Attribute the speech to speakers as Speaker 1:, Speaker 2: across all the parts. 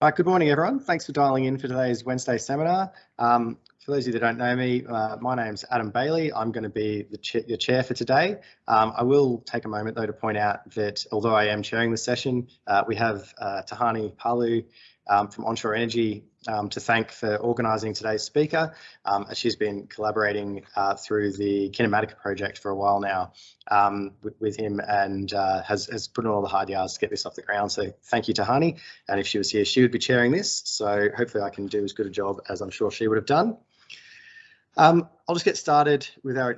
Speaker 1: Uh, good morning, everyone. Thanks for dialing in for today's Wednesday seminar. Um, for those of you that don't know me, uh, my name's Adam Bailey. I'm going to be the cha your chair for today. Um, I will take a moment though to point out that although I am chairing the session, uh, we have uh, Tahani Palu um, from Onshore Energy um, to thank for organising today's speaker. Um, she's been collaborating uh, through the Kinematica project for a while now um, with, with, him and uh, has, has put in all the hard yards to get this off the ground. So thank you to Hani. And if she was here, she would be chairing this. So hopefully I can do as good a job as I'm sure she would have done. Um, I'll just get started with our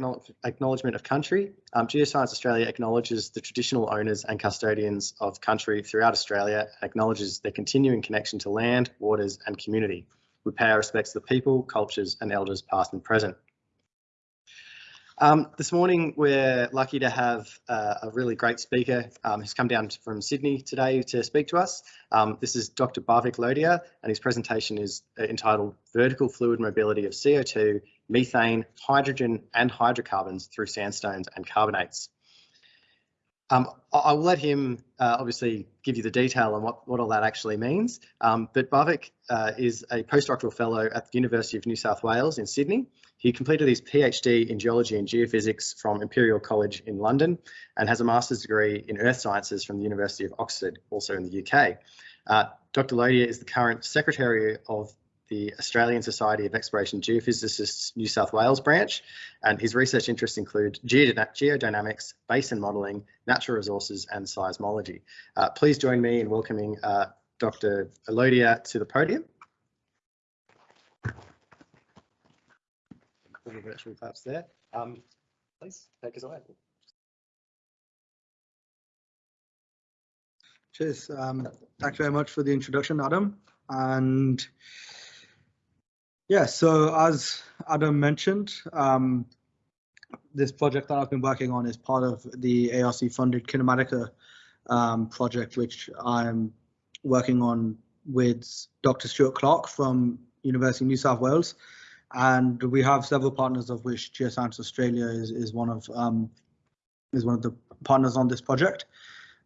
Speaker 1: acknowledgement of country. Um, Geoscience Australia acknowledges the traditional owners and custodians of country throughout Australia and acknowledges their continuing connection to land, waters and community. We pay our respects to the people, cultures and elders past and present. Um, this morning, we're lucky to have uh, a really great speaker um, who's come down from Sydney today to speak to us. Um, this is Dr. Bhavik Lodhia, and his presentation is uh, entitled Vertical Fluid Mobility of CO2, Methane, Hydrogen and Hydrocarbons through Sandstones and Carbonates. Um, I'll let him uh, obviously give you the detail on what, what all that actually means, um, but Bhavik uh, is a postdoctoral fellow at the University of New South Wales in Sydney. He completed his PhD in geology and geophysics from Imperial College in London and has a master's degree in earth sciences from the University of Oxford, also in the UK. Uh, Dr. Lodhia is the current Secretary of the Australian Society of Exploration Geophysicists New South Wales branch, and his research interests include geodynamics, basin modelling, natural resources, and seismology. Uh, please join me in welcoming uh, Dr. Lodhia to the podium. The virtual claps there. Um, please take us away.
Speaker 2: Cheers. Um, thanks very much for the introduction, Adam. And yeah, so as Adam mentioned, um, this project that I've been working on is part of the ARC funded Kinematica um, project, which I'm working on with Dr. Stuart Clark from University of New South Wales. And we have several partners of which Geoscience Australia is, is one of um, is one of the partners on this project.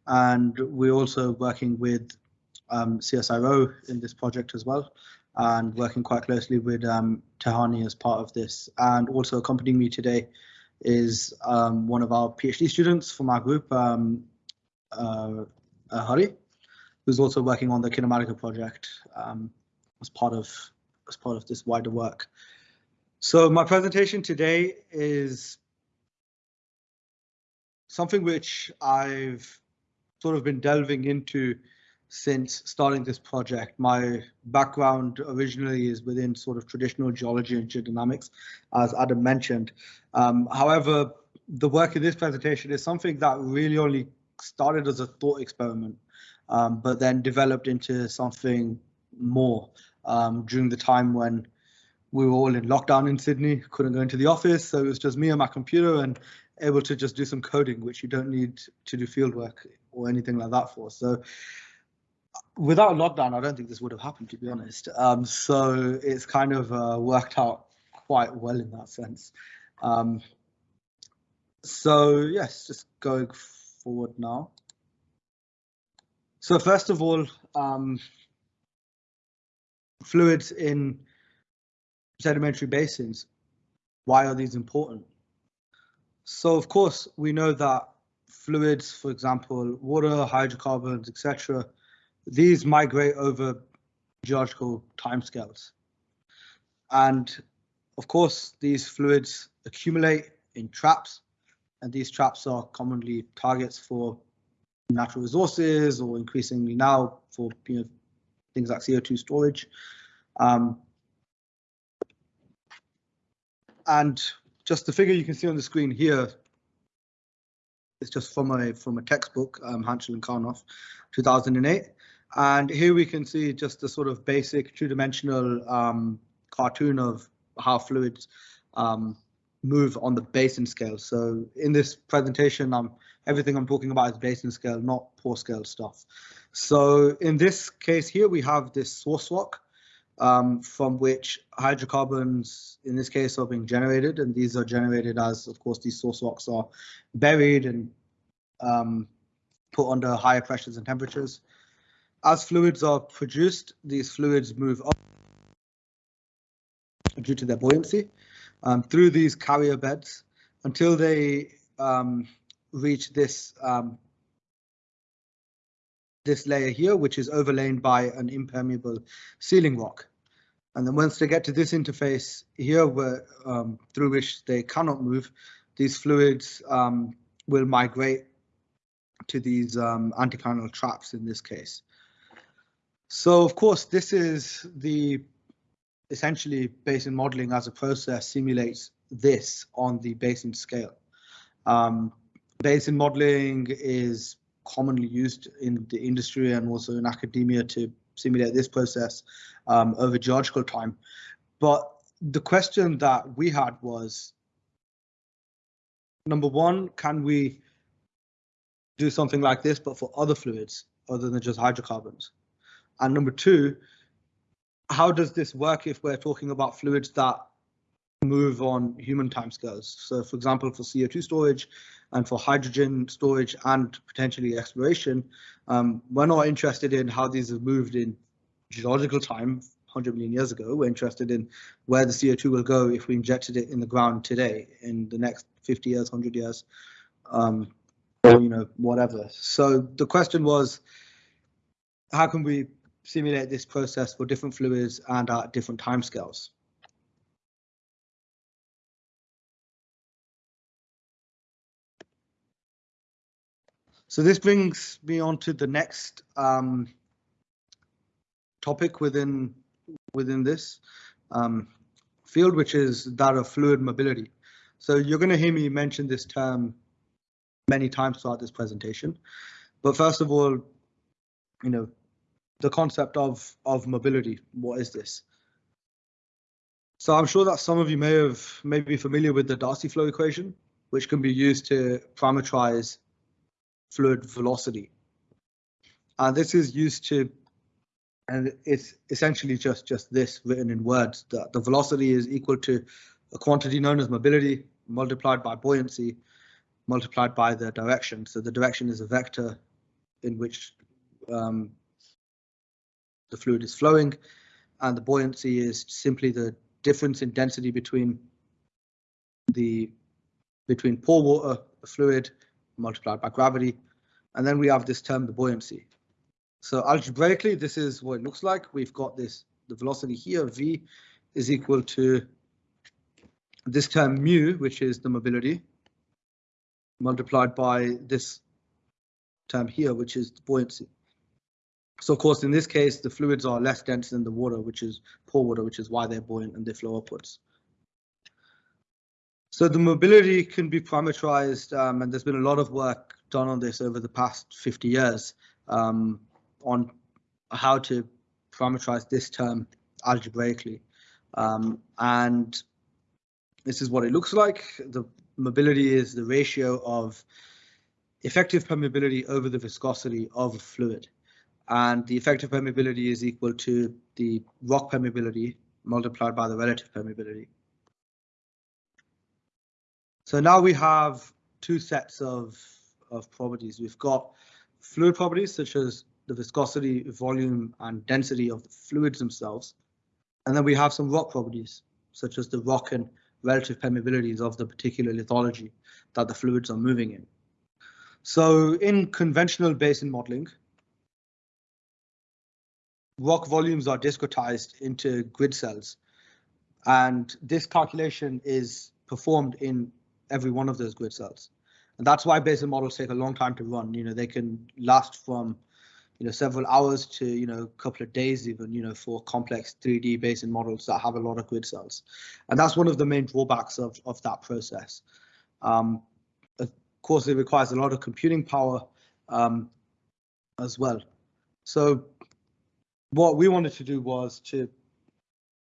Speaker 2: And we're also working with um, CSIRO in this project as well and working quite closely with um, Tahani as part of this. And also accompanying me today is um, one of our PhD students from our group, um, uh, uh, Hari, who's also working on the Kinematica project um, as part of as part of this wider work. So my presentation today is something which I've sort of been delving into since starting this project. My background originally is within sort of traditional geology and geodynamics, as Adam mentioned. Um, however, the work in this presentation is something that really only started as a thought experiment, um, but then developed into something more um, during the time when we were all in lockdown in Sydney, couldn't go into the office, so it was just me and my computer and able to just do some coding, which you don't need to do field work or anything like that for. So without lockdown, I don't think this would have happened, to be honest. Um, so it's kind of uh, worked out quite well in that sense. Um, so yes, just going forward now. So first of all, um, fluids in sedimentary basins. Why are these important? So of course, we know that fluids, for example, water, hydrocarbons, etc., these migrate over geological timescales. And of course, these fluids accumulate in traps, and these traps are commonly targets for natural resources or increasingly now for you know, things like CO2 storage. Um, and just the figure you can see on the screen here is just from a from a textbook, um, Hantschel and Kauerauf, 2008. And here we can see just a sort of basic two-dimensional um, cartoon of how fluids um, move on the basin scale. So in this presentation, um, everything I'm talking about is basin scale, not pore scale stuff. So in this case here, we have this source rock um, from which hydrocarbons, in this case, are being generated. And these are generated as, of course, these source rocks are buried and um, put under higher pressures and temperatures. As fluids are produced, these fluids move up due to their buoyancy um, through these carrier beds until they um, reach this um, this layer here, which is overlain by an impermeable sealing rock. And then once they get to this interface here, where um, through which they cannot move, these fluids um, will migrate to these um, anticlinal traps in this case. So of course, this is the essentially basin modeling as a process simulates this on the basin scale. Um, basin modeling is commonly used in the industry and also in academia to simulate this process um, over geological time. But the question that we had was, number one, can we do something like this, but for other fluids other than just hydrocarbons? And number two, how does this work if we're talking about fluids that move on human timescales? So for example, for CO2 storage and for hydrogen storage and potentially exploration, um, we're not interested in how these have moved in geological time 100 million years ago. We're interested in where the CO2 will go if we injected it in the ground today, in the next 50 years, 100 years, um, or you know whatever. So the question was, how can we simulate this process for different fluids and at different timescales? So this brings me on to the next um, topic within within this um, field, which is that of fluid mobility. So you're going to hear me mention this term many times throughout this presentation. But first of all, you know, the concept of of mobility. What is this? So I'm sure that some of you may have may be familiar with the Darcy flow equation, which can be used to parameterize fluid velocity. And this is used to and it's essentially just just this written in words that the velocity is equal to a quantity known as mobility multiplied by buoyancy multiplied by the direction. So the direction is a vector in which um, the fluid is flowing, and the buoyancy is simply the difference in density between the between pore water, the fluid, multiplied by gravity, and then we have this term, the buoyancy. So algebraically, this is what it looks like. We've got this, the velocity here, v, is equal to this term mu, which is the mobility, multiplied by this term here, which is the buoyancy. So of course, in this case, the fluids are less dense than the water, which is pore water, which is why they're buoyant and they flow upwards. So the mobility can be parameterized, um, and there's been a lot of work done on this over the past 50 years um, on how to parameterize this term algebraically. Um, and this is what it looks like. The mobility is the ratio of effective permeability over the viscosity of a fluid. And the effective permeability is equal to the rock permeability multiplied by the relative permeability. So now we have two sets of, of properties. We've got fluid properties such as the viscosity, volume, and density of the fluids themselves. And then we have some rock properties such as the rock and relative permeabilities of the particular lithology that the fluids are moving in. So in conventional basin modeling, rock volumes are discretized into grid cells. And this calculation is performed in every one of those grid cells. And that's why basin models take a long time to run. You know, they can last from, you know, several hours to, you know, a couple of days even, you know, for complex 3D basin models that have a lot of grid cells. And that's one of the main drawbacks of, of that process. Um, of course, it requires a lot of computing power um, as well. So what we wanted to do was to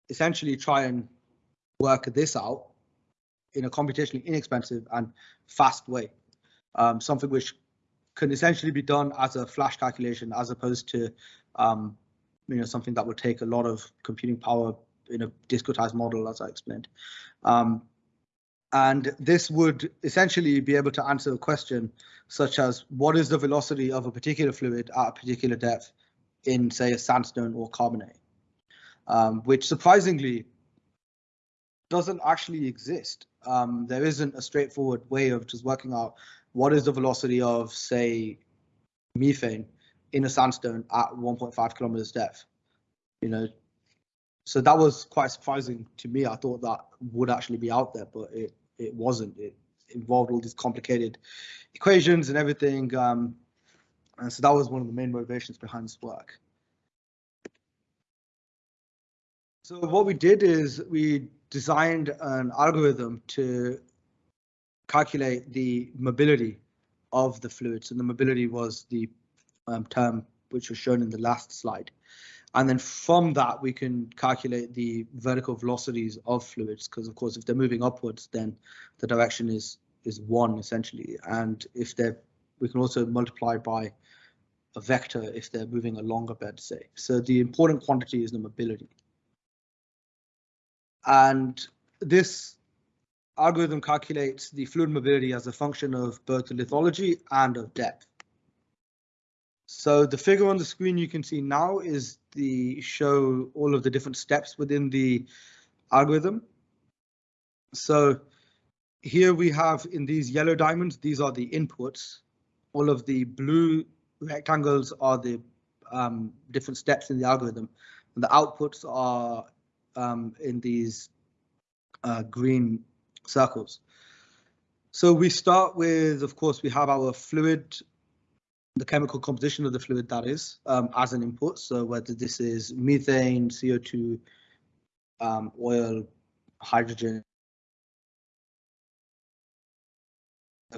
Speaker 2: essentially try and work this out in a computationally inexpensive and fast way. Um, something which can essentially be done as a flash calculation as opposed to um, you know something that would take a lot of computing power in a discretized model as I explained. Um, and this would essentially be able to answer a question such as what is the velocity of a particular fluid at a particular depth in say a sandstone or carbonate, um, which surprisingly doesn't actually exist. Um, there isn't a straightforward way of just working out what is the velocity of say methane in a sandstone at 1.5 kilometers depth. You know, so that was quite surprising to me. I thought that would actually be out there, but it it wasn't. It involved all these complicated equations and everything. Um, and so that was one of the main motivations behind this work. So what we did is we designed an algorithm to calculate the mobility of the fluids, and the mobility was the um, term which was shown in the last slide. And then from that, we can calculate the vertical velocities of fluids, because of course, if they're moving upwards, then the direction is is one essentially. And if they're, we can also multiply by a vector if they're moving along a bed, say. So the important quantity is the mobility. And this algorithm calculates the fluid mobility as a function of both the lithology and of depth. So the figure on the screen you can see now is the show all of the different steps within the algorithm. So here we have in these yellow diamonds, these are the inputs. All of the blue rectangles are the um, different steps in the algorithm. And the outputs are um, in these uh, green circles. So we start with, of course, we have our fluid, the chemical composition of the fluid that is, um, as an input. So whether this is methane, CO2, um, oil, hydrogen,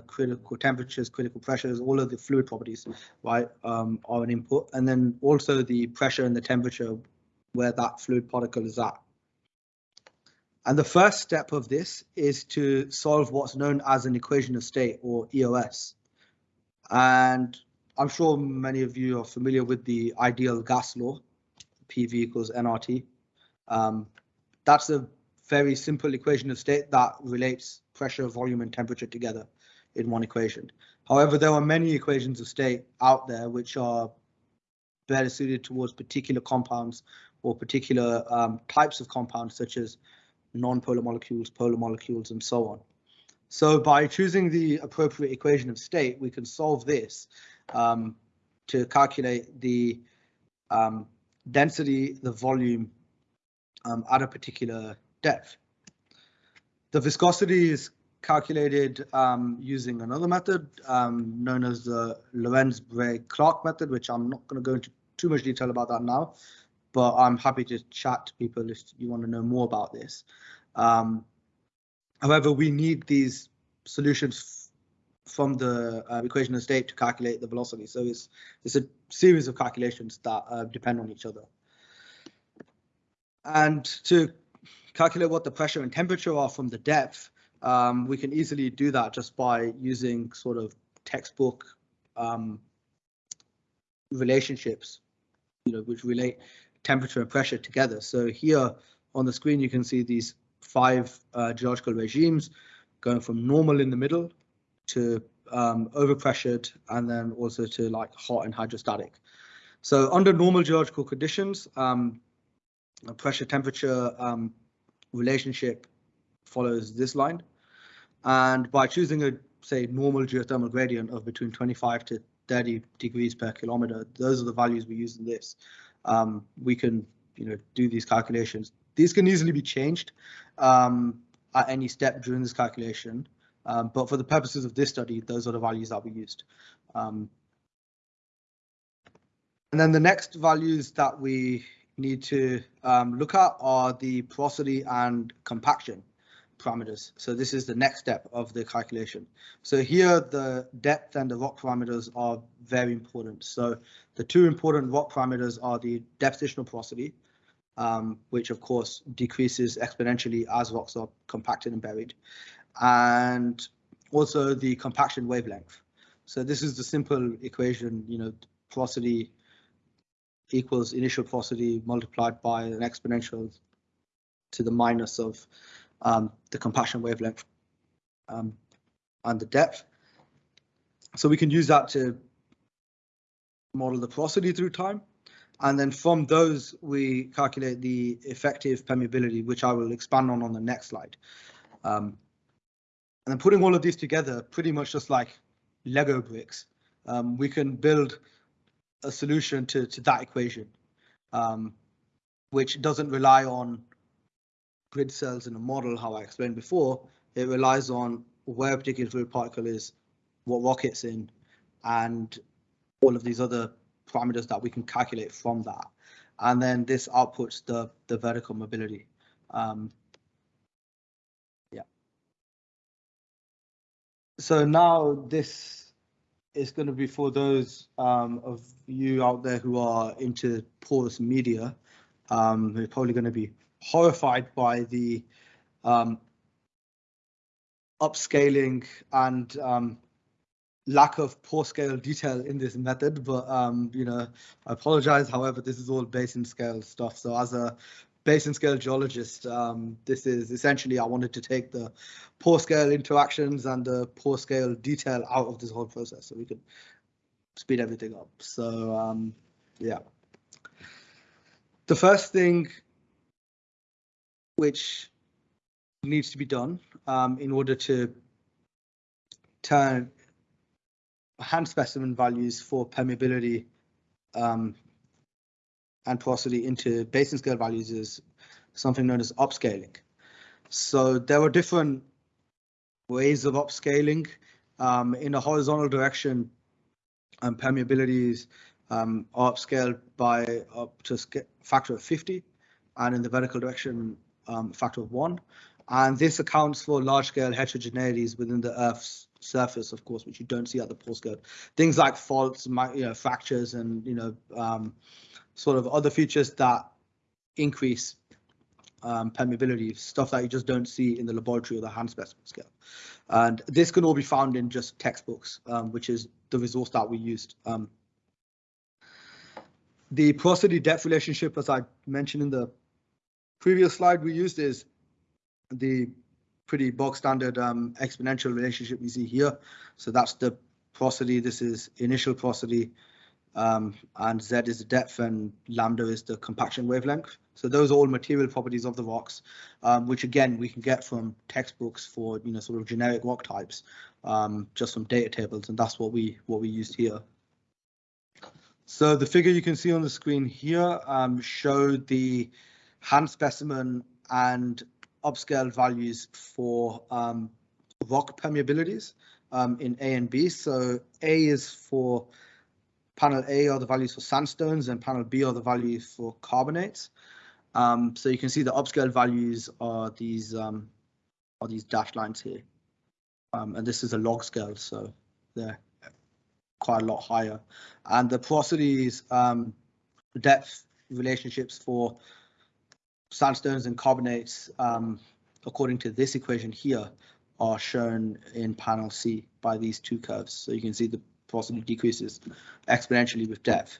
Speaker 2: critical temperatures, critical pressures, all of the fluid properties, right, um, are an input. And then also the pressure and the temperature where that fluid particle is at. And the first step of this is to solve what's known as an equation of state or EOS. And I'm sure many of you are familiar with the ideal gas law, PV equals nRT. Um, that's a very simple equation of state that relates pressure, volume, and temperature together in one equation. However, there are many equations of state out there which are better suited towards particular compounds or particular um, types of compounds such as non-polar molecules, polar molecules, and so on. So by choosing the appropriate equation of state, we can solve this um, to calculate the um, density, the volume um, at a particular depth. The viscosity is calculated um, using another method um, known as the Lohrenz-Bray-Clark method, which I'm not going to go into too much detail about that now, but I'm happy to chat to people if you want to know more about this. Um, however, we need these solutions from the uh, equation of state to calculate the velocity. So it's it's a series of calculations that uh, depend on each other. And to calculate what the pressure and temperature are from the depth, um, we can easily do that just by using sort of textbook um, relationships, you know, which relate temperature and pressure together. So here on the screen, you can see these five uh, geological regimes going from normal in the middle to um, overpressured and then also to like hot and hydrostatic. So under normal geological conditions, um, pressure temperature um, relationship follows this line. And by choosing a, say, normal geothermal gradient of between 25 to 30 degrees per kilometer, those are the values we use in this. Um, we can, you know, do these calculations. These can easily be changed um, at any step during this calculation. Um, but for the purposes of this study, those are the values that we used. Um, and then the next values that we need to um, look at are the porosity and compaction parameters. So this is the next step of the calculation. So here the depth and the rock parameters are very important. So the two important rock parameters are the depositional porosity, um, which of course decreases exponentially as rocks are compacted and buried, and also the compaction wavelength. So this is the simple equation, you know, porosity equals initial porosity multiplied by an exponential to the minus of um, the compaction wavelength um, and the depth. So we can use that to model the porosity through time. And then from those, we calculate the effective permeability, which I will expand on on the next slide. Um, and then putting all of these together, pretty much just like Lego bricks, um, we can build a solution to, to that equation, um, which doesn't rely on grid cells in a model, how I explained before. It relies on where a particular fluid particle is, what rock it's in, and all of these other parameters that we can calculate from that. And then this outputs the, the vertical mobility. Um, yeah. So now this is going to be for those um, of you out there who are into porous media, um, who are probably going to be horrified by the um, upscaling and um, lack of pore scale detail in this method, but um, you know, I apologize. However, this is all basin scale stuff. So as a basin scale geologist, um, this is essentially I wanted to take the pore scale interactions and the pore scale detail out of this whole process so we could speed everything up. So um, yeah. The first thing which needs to be done um, in order to turn hand specimen values for permeability um, and porosity into basin scale values is something known as upscaling. So there are different ways of upscaling. Um, in a horizontal direction, um, permeabilities um, are upscaled by up to a factor of 50, and in the vertical direction, um, factor of one. And this accounts for large scale heterogeneities within the Earth's surface, of course, which you don't see at the pore scale. Things like faults, you know, fractures, and you know, um, sort of other features that increase um, permeability, stuff that you just don't see in the laboratory or the hand specimen scale. And this can all be found in just textbooks, um, which is the resource that we used. Um, the porosity depth relationship, as I mentioned in the previous slide we used, is the pretty bog standard um, exponential relationship we see here. So that's the porosity. This is initial porosity, um, and Z is the depth, and lambda is the compaction wavelength. So those are all material properties of the rocks, um, which again we can get from textbooks for you know sort of generic rock types, um, just from data tables, and that's what we what we used here. So the figure you can see on the screen here um, showed the hand specimen and upscale values for um, rock permeabilities um, in A and B. So A is for panel A are the values for sandstones and panel B are the values for carbonates. Um, so you can see the upscale values are these um, are these dashed lines here. Um, and this is a log scale, so they're quite a lot higher. And the porosities um, depth relationships for sandstones and carbonates, um, according to this equation here, are shown in panel C by these two curves. So you can see the porosity decreases exponentially with depth.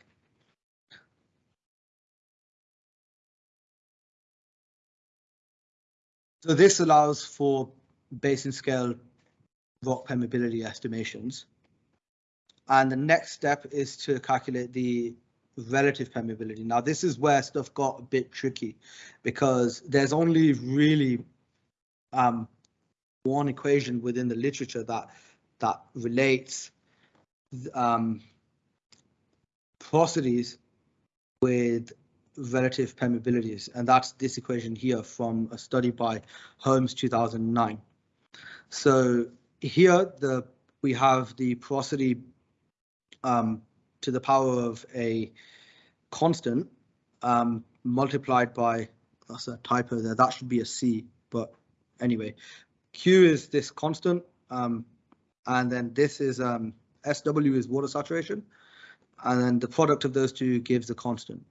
Speaker 2: So this allows for basin scale rock permeability estimations. And the next step is to calculate the relative permeability. Now, this is where stuff got a bit tricky because there's only really um, one equation within the literature that that relates um, porosities with relative permeabilities, and that's this equation here from a study by Holmes 2009. So here the we have the porosity um, to the power of a constant um, multiplied by, that's a typo there, that should be a C, but anyway, Q is this constant, um, and then this is um, SW is water saturation, and then the product of those two gives a constant.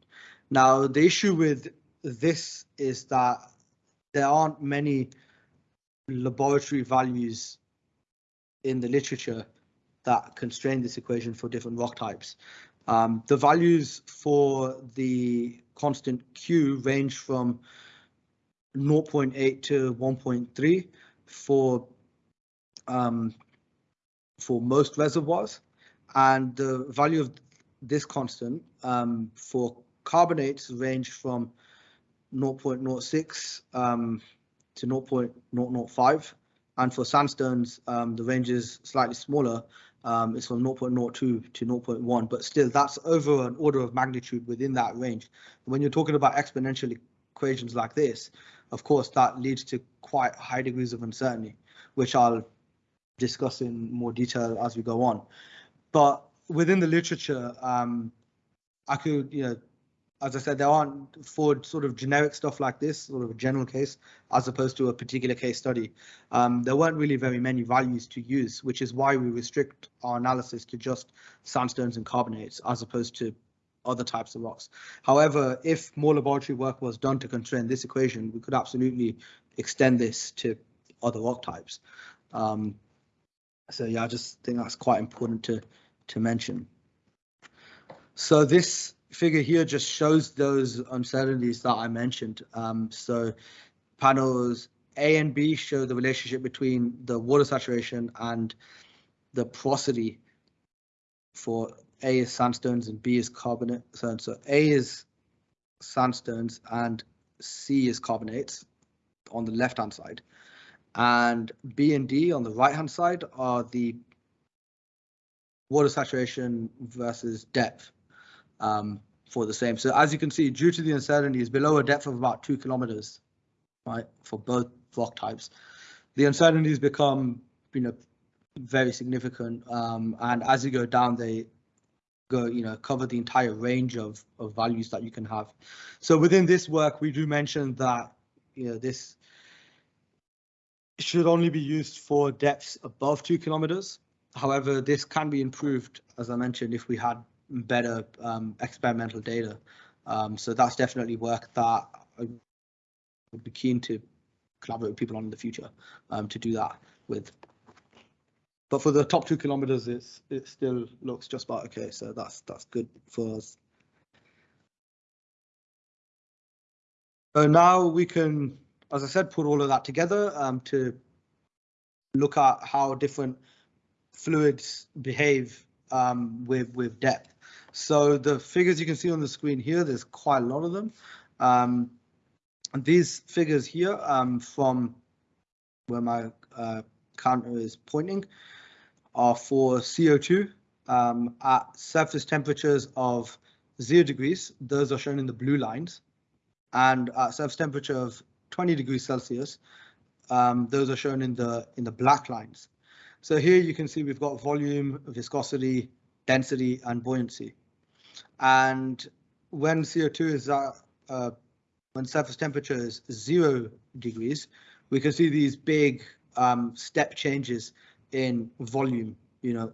Speaker 2: Now, the issue with this is that there aren't many laboratory values in the literature that constrain this equation for different rock types. Um, the values for the constant Q range from 0.8 to 1.3 for um, for most reservoirs, and the value of this constant um, for carbonates range from 0.06 um, to 0.005. And for sandstones, um, the range is slightly smaller. Um, it's from 0.02 to 0.1, but still that's over an order of magnitude within that range. When you're talking about exponential equations like this, of course, that leads to quite high degrees of uncertainty, which I'll discuss in more detail as we go on. But within the literature, um, I could, you know, as I said, there aren't for sort of generic stuff like this, sort of a general case, as opposed to a particular case study. Um, there weren't really very many values to use, which is why we restrict our analysis to just sandstones and carbonates, as opposed to other types of rocks. However, if more laboratory work was done to constrain this equation, we could absolutely extend this to other rock types. Um, so yeah, I just think that's quite important to to mention. So this figure here just shows those uncertainties that I mentioned. Um, so panels A and B show the relationship between the water saturation and the porosity for A is sandstones and B is carbonate. So, so A is sandstones and C is carbonates on the left hand side. And B and D on the right hand side are the water saturation versus depth um, for the same. So as you can see, due to the uncertainties below a depth of about two kilometers, right, for both rock types, the uncertainties become, you know, very significant. Um, and as you go down, they go, you know, cover the entire range of, of values that you can have. So within this work, we do mention that, you know, this should only be used for depths above two kilometers. However, this can be improved, as I mentioned, if we had better um, experimental data. Um, so that's definitely work that I would be keen to collaborate with people on in the future um, to do that with. But for the top two kilometers, it's it still looks just about okay. So that's that's good for us. So now we can, as I said, put all of that together um, to look at how different fluids behave um, with with depth. So the figures you can see on the screen here, there's quite a lot of them. Um, these figures here um, from where my uh, counter is pointing are for CO2 um, at surface temperatures of zero degrees. Those are shown in the blue lines. And at surface temperature of 20 degrees Celsius, um, those are shown in the in the black lines. So here you can see we've got volume, viscosity, density, and buoyancy. And when CO2 is at, uh, when surface temperature is zero degrees, we can see these big um, step changes in volume, you know,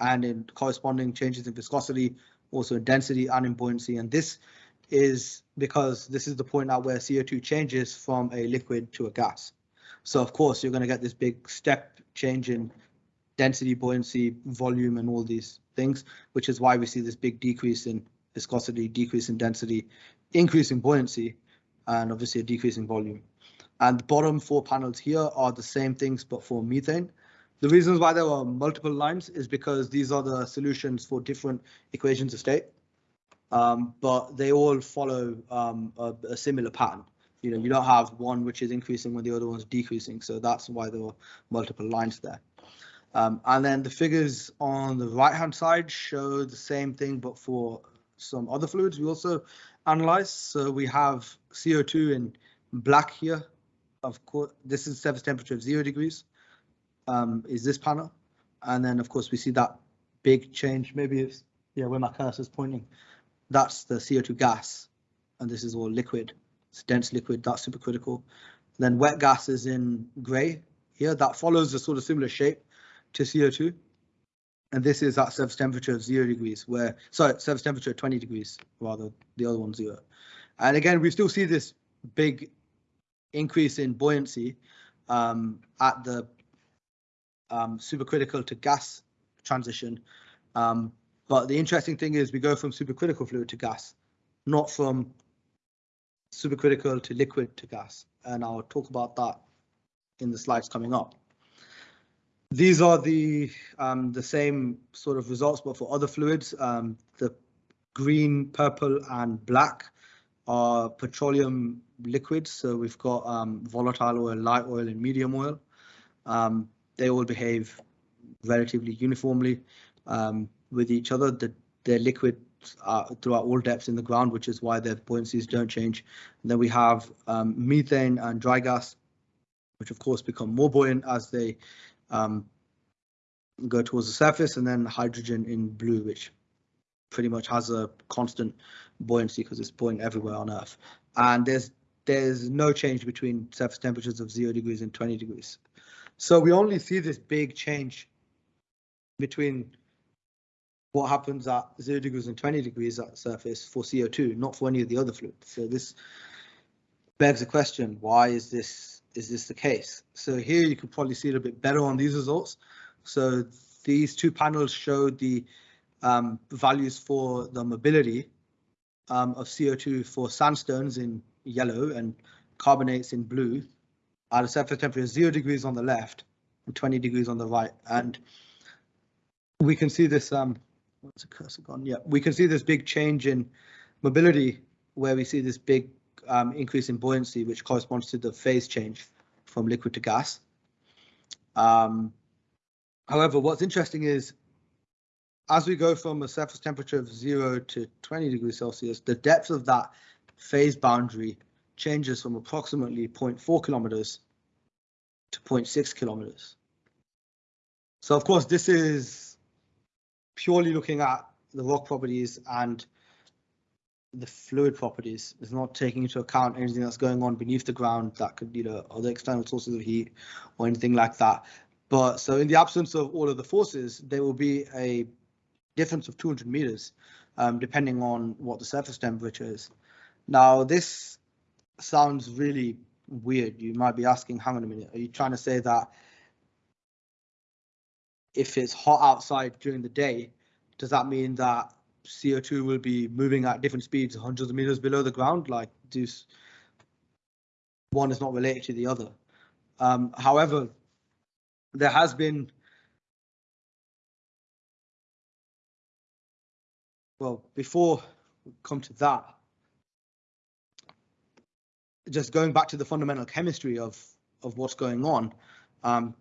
Speaker 2: and in corresponding changes in viscosity, also in density and in buoyancy. And this is because this is the point at where CO2 changes from a liquid to a gas. So of course, you're going to get this big step change in density, buoyancy, volume, and all these things, which is why we see this big decrease in viscosity, decrease in density, increase in buoyancy, and obviously a decrease in volume. And the bottom four panels here are the same things, but for methane. The reasons why there are multiple lines is because these are the solutions for different equations of state, um, but they all follow um, a, a, similar pattern. You know, you don't have one which is increasing when the other one's decreasing, so that's why there are multiple lines there. Um, and then the figures on the right hand side show the same thing, but for some other fluids we also analyze. So we have CO2 in black here. Of course, this is surface temperature of zero degrees. Um, is this panel? And then of course we see that big change. Maybe it's yeah where my cursor is pointing. That's the CO2 gas, and this is all liquid. It's dense liquid. That's supercritical. Then wet gas is in grey here. That follows a sort of similar shape to CO2. And this is at surface temperature of zero degrees, where, sorry, surface temperature 20 degrees, rather, the other one zero. And again, we still see this big increase in buoyancy um, at the um, supercritical to gas transition. Um, but the interesting thing is we go from supercritical fluid to gas, not from supercritical to liquid to gas. And I'll talk about that in the slides coming up. These are the um, the same sort of results, but for other fluids. Um, the green, purple, and black are petroleum liquids. So we've got um, volatile oil, light oil, and medium oil. Um, they all behave relatively uniformly um, with each other. The, they're liquid throughout all depths in the ground, which is why their buoyancies don't change. And then we have um, methane and dry gas, which of course become more buoyant as they um, go towards the surface, and then hydrogen in blue, which pretty much has a constant buoyancy because it's buoyant everywhere on Earth. And there's there's no change between surface temperatures of zero degrees and 20 degrees. So we only see this big change between what happens at zero degrees and 20 degrees at surface for CO2, not for any of the other fluids. So this begs the question, why is this is this the case? So here you can probably see it a bit better on these results. So these two panels show the um, values for the mobility um, of CO2 for sandstones in yellow and carbonates in blue at a surface temperature zero degrees on the left and 20 degrees on the right. And we can see this, um, what's the cursor gone? Yeah, we can see this big change in mobility where we see this big um, increase in buoyancy, which corresponds to the phase change from liquid to gas. Um, however, what's interesting is as we go from a surface temperature of 0 to 20 degrees Celsius, the depth of that phase boundary changes from approximately 0.4 kilometers to 0.6 kilometers. So of course, this is purely looking at the rock properties and the fluid properties. It's not taking into account anything that's going on beneath the ground that could, you know, other external sources of heat or anything like that. But so in the absence of all of the forces, there will be a difference of 200 meters, um, depending on what the surface temperature is. Now, this sounds really weird. You might be asking, hang on a minute, are you trying to say that if it's hot outside during the day, does that mean that CO2 will be moving at different speeds, hundreds of meters below the ground? Like, this one is not related to the other. Um, however, there has been well, before we come to that, just going back to the fundamental chemistry of of what's going on um,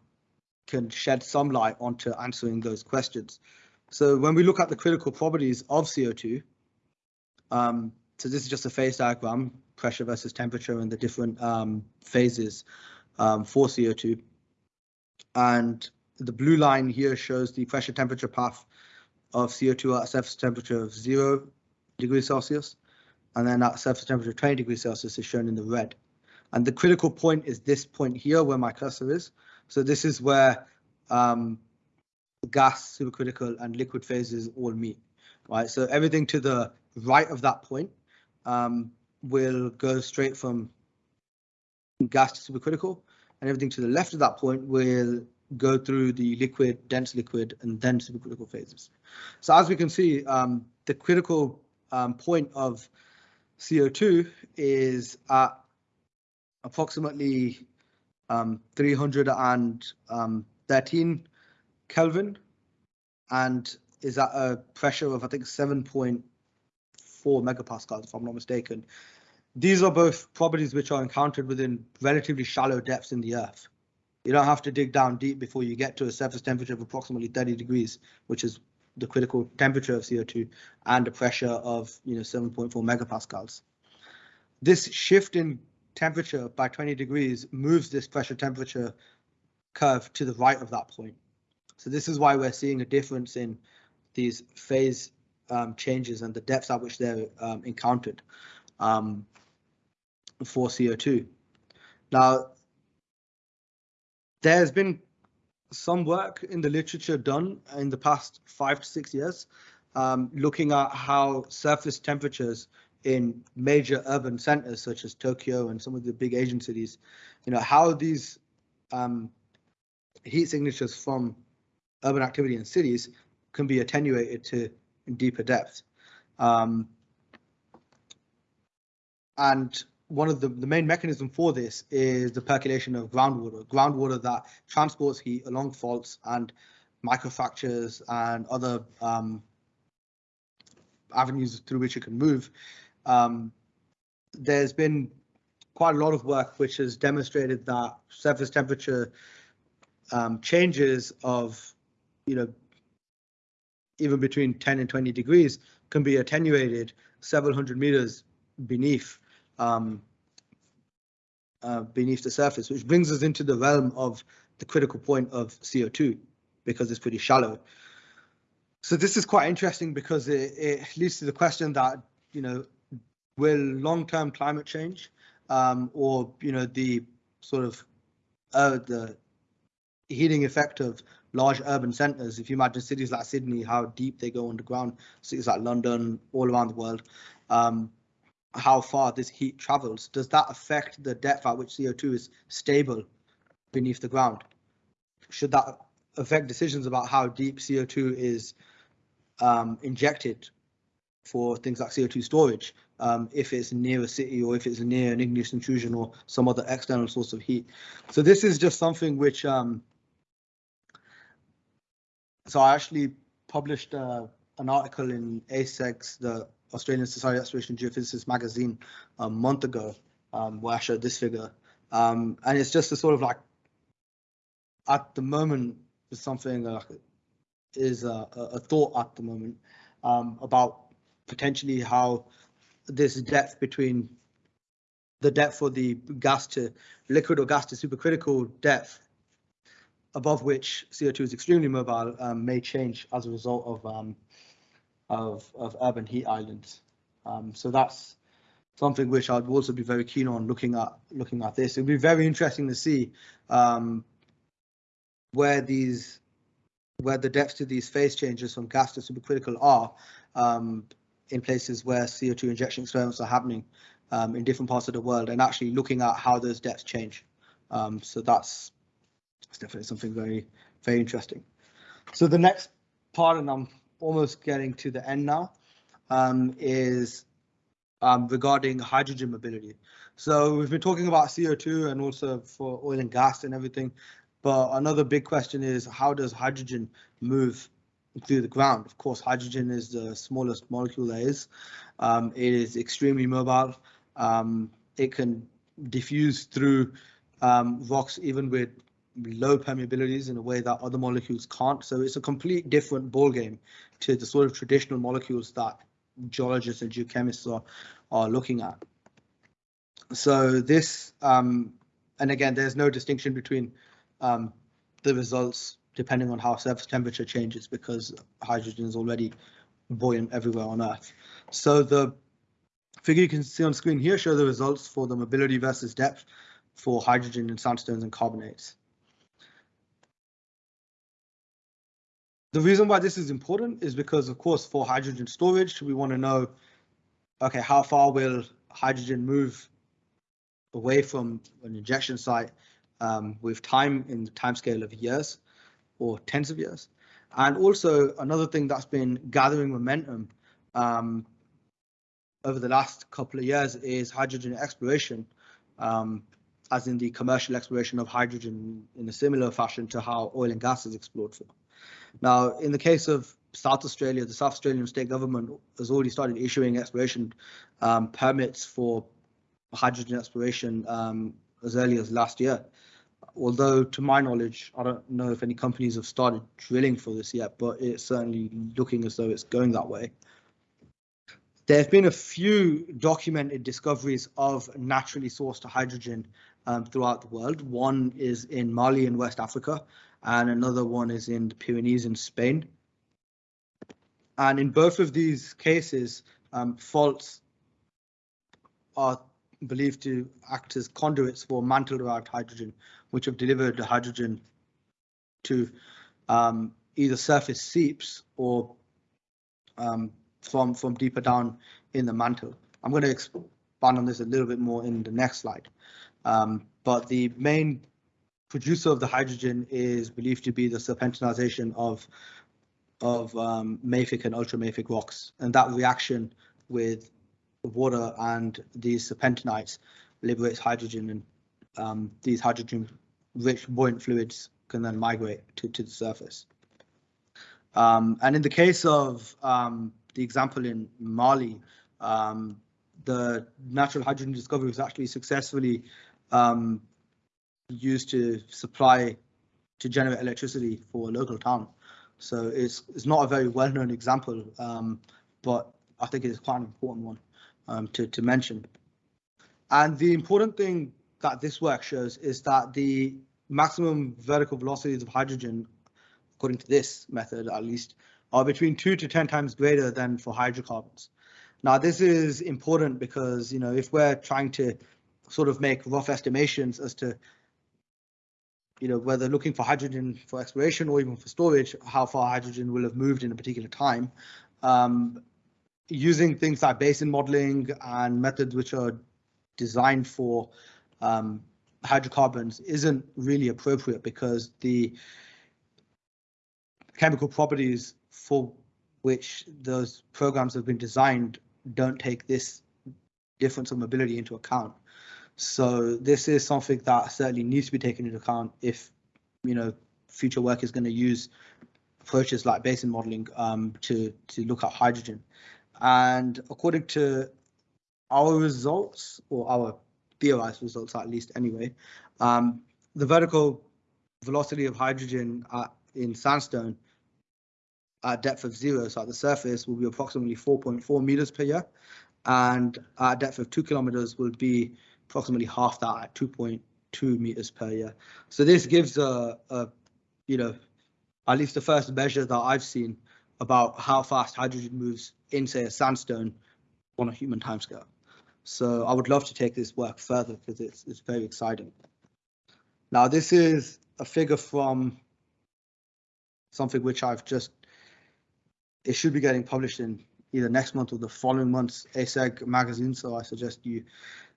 Speaker 2: can shed some light onto answering those questions. So when we look at the critical properties of CO2, um, so this is just a phase diagram, pressure versus temperature and the different um, phases um, for CO2. And the blue line here shows the pressure temperature path of CO2 at surface temperature of zero degrees Celsius, and then at surface temperature 20 degrees Celsius is shown in the red. And the critical point is this point here where my cursor is. So this is where um, gas, supercritical, and liquid phases all meet, right? So everything to the right of that point um, will go straight from gas to supercritical, and everything to the left of that point will go through the liquid, dense liquid, and then supercritical phases. So as we can see, um, the critical um, point of CO2 is at approximately um, 313 um, Kelvin and is at a pressure of, I think, 7.4 megapascals, if I'm not mistaken. These are both properties which are encountered within relatively shallow depths in the Earth. You don't have to dig down deep before you get to a surface temperature of approximately 30 degrees, which is the critical temperature of CO2 and a pressure of you know 7.4 megapascals. This shift in temperature by 20 degrees moves this pressure temperature curve to the right of that point. So this is why we're seeing a difference in these phase um, changes and the depths at which they're um, encountered um, for CO2. Now, there's been some work in the literature done in the past five to six years, um, looking at how surface temperatures in major urban centers such as Tokyo and some of the big Asian cities, you know, how these um, heat signatures from urban activity in cities can be attenuated to deeper depth. Um, and one of the, the main mechanism for this is the percolation of groundwater, groundwater that transports heat along faults and microfractures and other um, avenues through which it can move. Um, there's been quite a lot of work which has demonstrated that surface temperature um, changes of, you know, even between 10 and 20 degrees can be attenuated several hundred meters beneath um, uh, beneath the surface, which brings us into the realm of the critical point of CO2 because it's pretty shallow. So this is quite interesting because it, it leads to the question that, you know, will long-term climate change um, or, you know, the sort of uh, the heating effect of large urban centers, if you imagine cities like Sydney, how deep they go underground, cities like London, all around the world, um, how far this heat travels, does that affect the depth at which CO2 is stable beneath the ground? Should that affect decisions about how deep CO2 is um, injected for things like CO2 storage, um, if it's near a city or if it's near an igneous intrusion or some other external source of heat. So this is just something which, um, so I actually published uh, an article in ASEG's, the Australian Society of Exploration Geophysicists magazine, a month ago, um, where I showed this figure. Um, and it's just a sort of like, at the moment, something uh, is a, a, thought at the moment um, about potentially how this depth between the depth for the gas to liquid or gas to supercritical depth above which CO2 is extremely mobile um, may change as a result of um, of, of urban heat islands. Um, so that's something which I'd also be very keen on looking at looking at this. It'd be very interesting to see um, where these where the depths to these phase changes from gas to supercritical are um, in places where CO2 injection experiments are happening um, in different parts of the world and actually looking at how those depths change. Um, so that's, that's definitely something very, very interesting. So the next part, and I'm almost getting to the end now, um, is um, regarding hydrogen mobility. So we've been talking about CO2 and also for oil and gas and everything, but another big question is how does hydrogen move through the ground? Of course, hydrogen is the smallest molecule there is. Um, it is extremely mobile. Um, it can diffuse through um, rocks even with low permeabilities in a way that other molecules can't. So it's a complete different ballgame to the sort of traditional molecules that geologists and geochemists are, are looking at. So this, um, and again, there's no distinction between um, the results depending on how surface temperature changes because hydrogen is already buoyant everywhere on Earth. So the figure you can see on screen here show the results for the mobility versus depth for hydrogen in sandstones and carbonates. The reason why this is important is because, of course, for hydrogen storage, we want to know, okay, how far will hydrogen move away from an injection site um, with time in the time scale of years or tens of years. And also another thing that's been gathering momentum um, over the last couple of years is hydrogen exploration, um, as in the commercial exploration of hydrogen in a similar fashion to how oil and gas is explored for. Now, in the case of South Australia, the South Australian state government has already started issuing exploration um, permits for hydrogen exploration um, as early as last year. Although, to my knowledge, I don't know if any companies have started drilling for this yet, but it's certainly looking as though it's going that way. There have been a few documented discoveries of naturally sourced hydrogen um, throughout the world. One is in Mali in West Africa, and another one is in the Pyrenees in Spain. And in both of these cases, um, faults are believed to act as conduits for mantle-derived hydrogen, which have delivered the hydrogen to um, either surface seeps or um, from from deeper down in the mantle. I'm going to expand on this a little bit more in the next slide. Um, but the main producer of the hydrogen is believed to be the serpentinization of of um, mafic and ultramafic rocks, and that reaction with water and these serpentinites liberates hydrogen and um, these hydrogen rich buoyant fluids can then migrate to, to the surface. Um, and in the case of um, the example in Mali, um, the natural hydrogen discovery was actually successfully um, used to supply to generate electricity for a local town. So it's it's not a very well-known example, um, but I think it's quite an important one um, to to mention. And the important thing that this work shows is that the maximum vertical velocities of hydrogen, according to this method at least, are between two to 10 times greater than for hydrocarbons. Now, this is important because, you know, if we're trying to sort of make rough estimations as to, you know, whether looking for hydrogen for exploration or even for storage, how far hydrogen will have moved in a particular time, um, using things like basin modeling and methods which are designed for um, hydrocarbons isn't really appropriate because the chemical properties for which those programs have been designed don't take this difference of mobility into account. So this is something that certainly needs to be taken into account if you know future work is going to use approaches like basin modeling um, to to look at hydrogen. And according to our results or our theorized results at least anyway, um, the vertical velocity of hydrogen at, in sandstone at depth of zero, so at the surface, will be approximately 4.4 meters per year, and at depth of two kilometers will be approximately half that at 2.2 meters per year. So this gives a, a, you know, at least the first measure that I've seen about how fast hydrogen moves in, say, a sandstone on a human timescale. So I would love to take this work further because it's, it's very exciting. Now, this is a figure from something which I've just it should be getting published in either next month or the following month's ASEG magazine. So I suggest you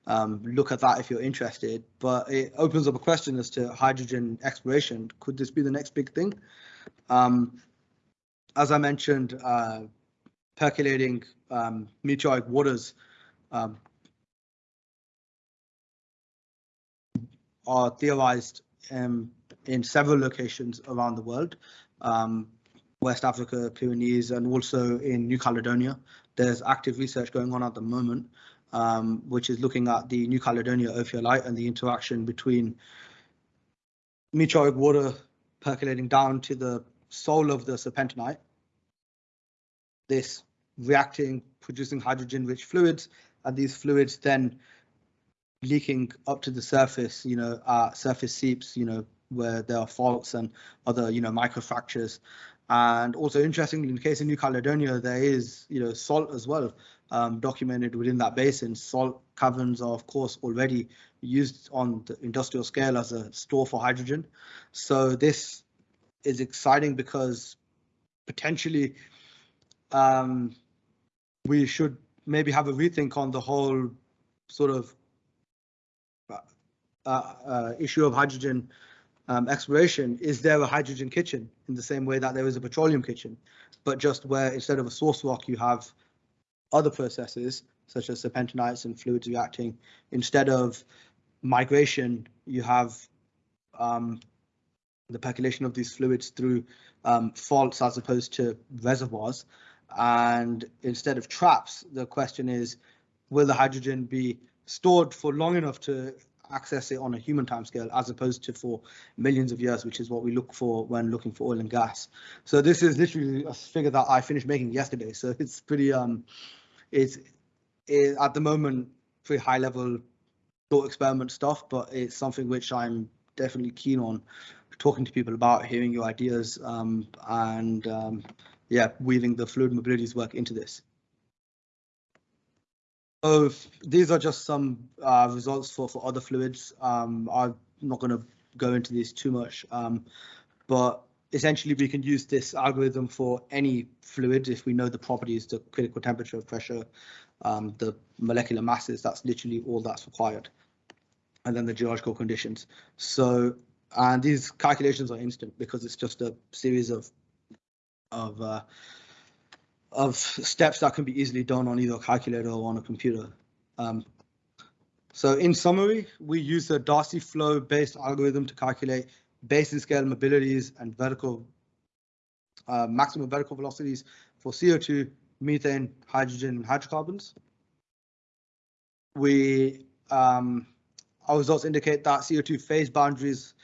Speaker 2: um, look at that if you're interested. But it opens up a question as to hydrogen exploration. Could this be the next big thing? Um, as I mentioned, uh, percolating um, meteoric waters um, are theorized um, in several locations around the world. Um, West Africa, Pyrenees, and also in New Caledonia. There's active research going on at the moment, um, which is looking at the New Caledonia ophiolite and the interaction between meteoric water percolating down to the sole of the serpentinite. This reacting, producing hydrogen-rich fluids, and these fluids then leaking up to the surface, you know, uh, surface seeps, you know, where there are faults and other, you know, microfractures. And also interestingly, in the case of New Caledonia, there is, you know, salt as well um, documented within that basin. Salt caverns are, of course, already used on the industrial scale as a store for hydrogen. So this is exciting because potentially um, we should maybe have a rethink on the whole sort of uh, uh, issue of hydrogen um, exploration, is there a hydrogen kitchen in the same way that there is a petroleum kitchen, but just where instead of a source rock, you have other processes such as serpentinites and fluids reacting. Instead of migration, you have um, the percolation of these fluids through um, faults as opposed to reservoirs. And instead of traps, the question is, will the hydrogen be stored for long enough to access it on a human timescale as opposed to for millions of years, which is what we look for when looking for oil and gas. So this is literally a figure that I finished making yesterday. So it's pretty, um, it's it, at the moment pretty high level thought experiment stuff, but it's something which I'm definitely keen on talking to people about, hearing your ideas, um, and um, yeah, weaving the fluid mobilities work into this. So these are just some uh, results for, for other fluids. Um, I'm not going to go into these too much, um, but essentially we can use this algorithm for any fluid if we know the properties, the critical temperature, pressure, um, the molecular masses, that's literally all that's required. And then the geological conditions. So, and these calculations are instant because it's just a series of of uh, of steps that can be easily done on either a calculator or on a computer. Um, so in summary, we use a Darcy flow based algorithm to calculate basin scale mobilities and vertical uh, maximum vertical velocities for CO2, methane, hydrogen, and hydrocarbons. We, um, our results indicate that CO2 phase boundaries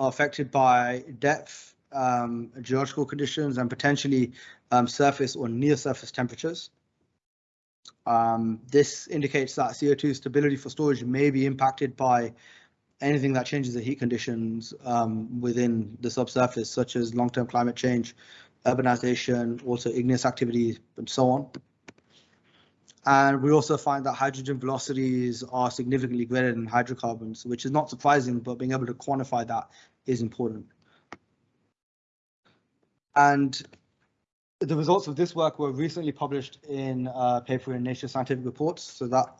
Speaker 2: are affected by depth, um, geological conditions, and potentially um, surface or near surface temperatures. Um, this indicates that CO2 stability for storage may be impacted by anything that changes the heat conditions um, within the subsurface, such as long-term climate change, urbanization, also igneous activity, and so on. And we also find that hydrogen velocities are significantly greater than hydrocarbons, which is not surprising, but being able to quantify that is important. And the results of this work were recently published in a paper in Nature Scientific Reports, so that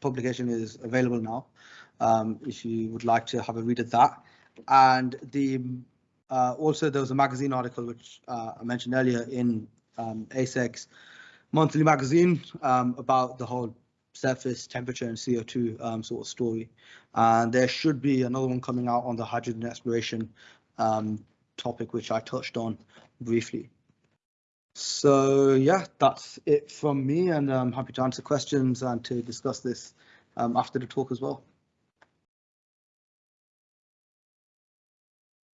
Speaker 2: publication is available now um, if you would like to have a read of that. And the uh, also there was a magazine article which uh, I mentioned earlier in um, ASEG's monthly magazine um, about the whole surface temperature and CO2 um, sort of story. And there should be another one coming out on the hydrogen exploration um, topic, which I touched on briefly. So yeah, that's it from me, and I'm happy to answer questions and to discuss this um, after the talk as well.